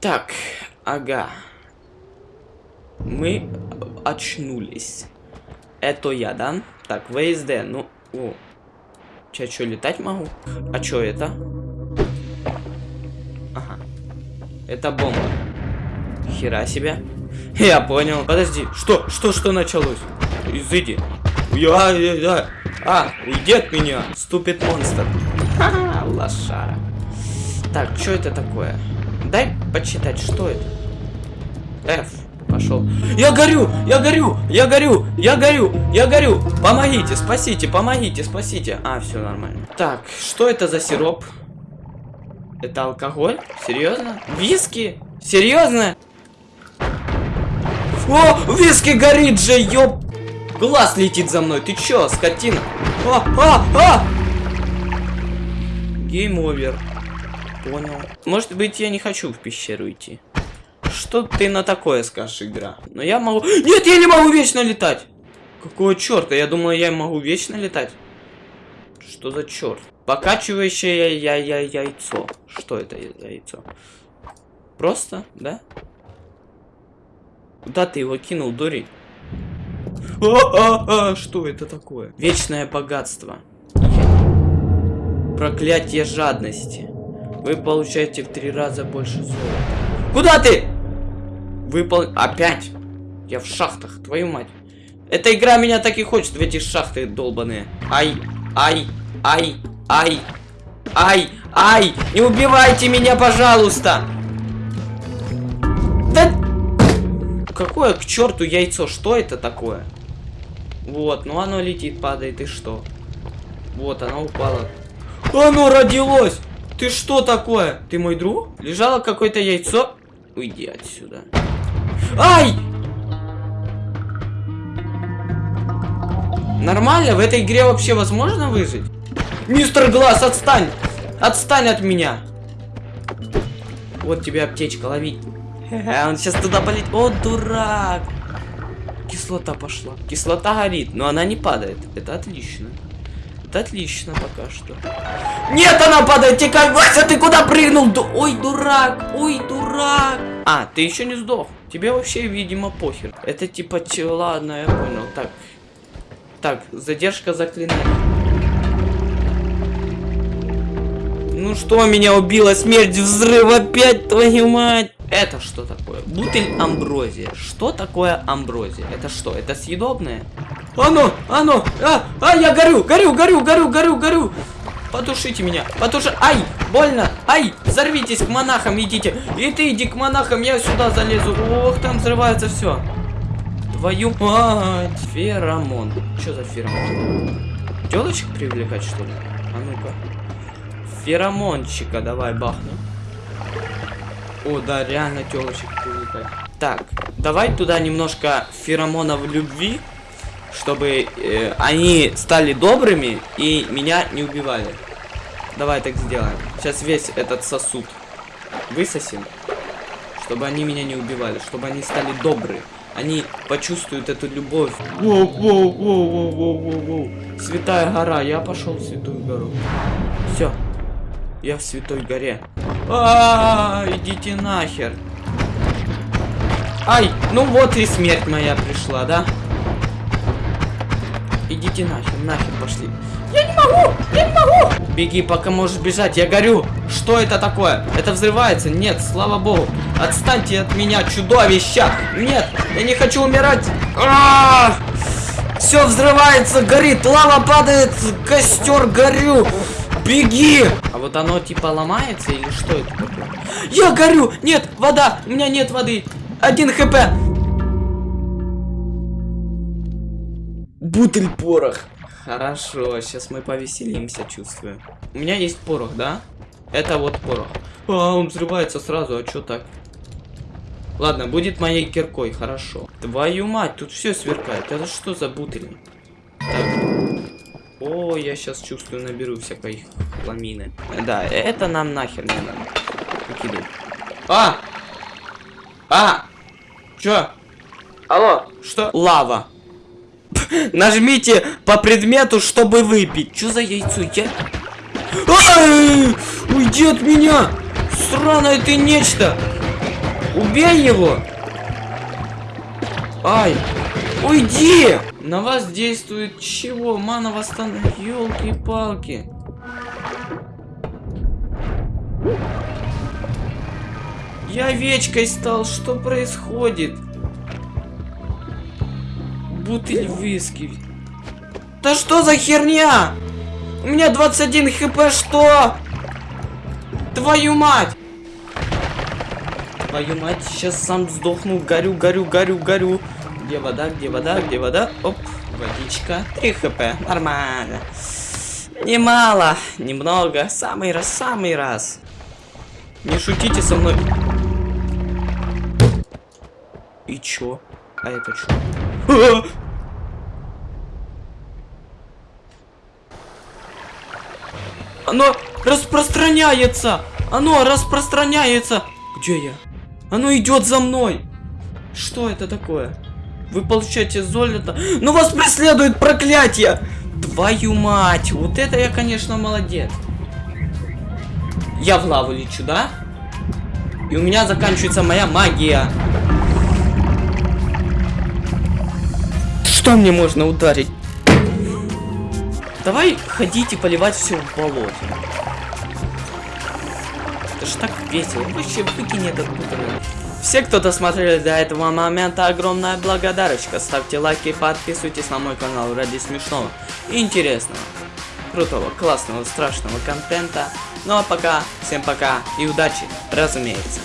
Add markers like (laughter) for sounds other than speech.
Так, ага. Мы очнулись. Это я, да? Так, ВСД, ну... О. Че, что, летать могу? А что это? Ага. Это бомба. Хера себе. (laughs) Я понял. Подожди, что, что, что началось? Изыди. Я, я, я. А, уйди от меня, ступит монстр. (laughs) Ха-ха, лошара. Так, что это такое? Дай почитать, что это? F. Пошел. Я горю! Я горю! Я горю! Я горю! Я горю! Помогите, спасите, помогите, спасите. А, все нормально. Так, что это за сироп? Это алкоголь? Серьезно? Виски? Серьезно? О, виски горит же, ёп! Глаз летит за мной, ты чё, скотина? А, а, а! Гейм овер. Понял. Может быть, я не хочу в пещеру идти. Что ты на такое скажешь, игра? Но я могу... Нет, я не могу вечно летать! Какого черта? Я думаю, я могу вечно летать. Что за черт? Покачивающее я я яйцо. Что это яйцо? Просто, да? Куда ты его кинул, а, что это такое? Вечное богатство. Проклятие жадности. Вы получаете в три раза больше золота. Куда ты? Выпол... Опять? Я в шахтах, твою мать. Эта игра меня так и хочет в эти шахты долбаные. Ай, ай, ай, ай, ай, ай, не убивайте меня, пожалуйста. Да... Какое к черту яйцо? Что это такое? Вот, ну оно летит, падает, и что? Вот, оно упало. Оно родилось! Ты что такое? Ты мой друг? Лежало какое-то яйцо? Уйди отсюда. Ай! Нормально? В этой игре вообще возможно выжить? Мистер Глаз, отстань! Отстань от меня! Вот тебе аптечка, лови. Он сейчас туда полетит. О, дурак! Кислота пошла. Кислота горит, но она не падает. Это отлично. Отлично пока что. Нет, она падает, текай, Вася, ты куда прыгнул? Ду Ой, дурак, ой, дурак. А, ты еще не сдох. Тебе вообще, видимо, похер. Это типа, ладно, я понял. Так, так, задержка заклинания. Ну что меня убило? Смерть, взрыв опять, твою мать! Это что такое? Бутыль амброзия. Что такое амброзия? Это что? Это съедобное? Оно! Оно! А! А! Я горю! Горю! Горю! Горю! Горю! Горю! Потушите меня! Потуши! Ай! Больно! Ай! Взорвитесь к монахам! Идите! И ты иди к монахам! Я сюда залезу! Ох, там взрывается все! Твою мать! Феромон. Что за феромон? Телочек привлекать, что ли? А ну-ка. Феромончика давай бахнем. О, да, реально телочек привлекать. Так, давай туда немножко феромонов любви, чтобы э, они стали добрыми и меня не убивали. Давай так сделаем. Сейчас весь этот сосуд высосим, чтобы они меня не убивали, чтобы они стали добры. Они почувствуют эту любовь. Воу, воу, воу, воу, воу, воу, воу. Святая гора, я пошел в святую гору. Все, я в святой горе. А, -а, -а идите нахер. Ай, ну вот и смерть моя пришла, да? Идите нахер, нахер пошли. Я не могу, я не могу. Беги, пока можешь бежать, я горю. Что это такое? Это взрывается? Нет, слава богу. Отстаньте от меня, чудовища. Нет, я не хочу умирать. А -а -а! Все взрывается, горит, лава падает, костер горю. Беги! А вот оно типа ломается или что это такое? Я горю! Нет, вода! У меня нет воды! Один хп! Бутыль порох. Хорошо, сейчас мы повеселимся, чувствую. У меня есть порох, да? Это вот порох. А, он взрывается сразу, а что так? Ладно, будет моей киркой, хорошо. Твою мать, тут все сверкает. Это что за бутыли? Так. О, я сейчас чувствую, наберу всякой хламины. Да, это нам нахер не надо. Выкидывай. А! А! Чё? Алло, что? Лава. Нажмите по предмету, чтобы выпить. Что за яйцо? Я... Уйди от меня! Сраное ты нечто! Убей его! Ай! Уйди! На вас действует чего? Мана восстан... Ёлки-палки. Я овечкой стал. Что происходит? Бутыль виски. Да что за херня? У меня 21 хп, что? Твою мать! Твою мать, сейчас сам сдохну. Горю, горю, горю, горю. Где вода, где вода, где вода? Оп, водичка. 3 хп, нормально. Немало, немного. Самый раз, самый раз. Не шутите со мной. И чё? А это чё? Оно распространяется! Оно распространяется! Где я? Оно идет за мной! Что это такое? Вы получаете золото. Но вас преследует проклятие! Твою мать! Вот это я, конечно, молодец. Я в лаву лечу, да? И у меня заканчивается моя магия. Что мне можно ударить? Давай ходить и поливать все в болоте. Это ж так весело. Вообще выкинь этот бутылок. Все, кто досмотрели до этого момента, огромная благодарочка. Ставьте лайки подписывайтесь на мой канал ради смешного интересного, крутого, классного, страшного контента. Ну а пока, всем пока и удачи, разумеется.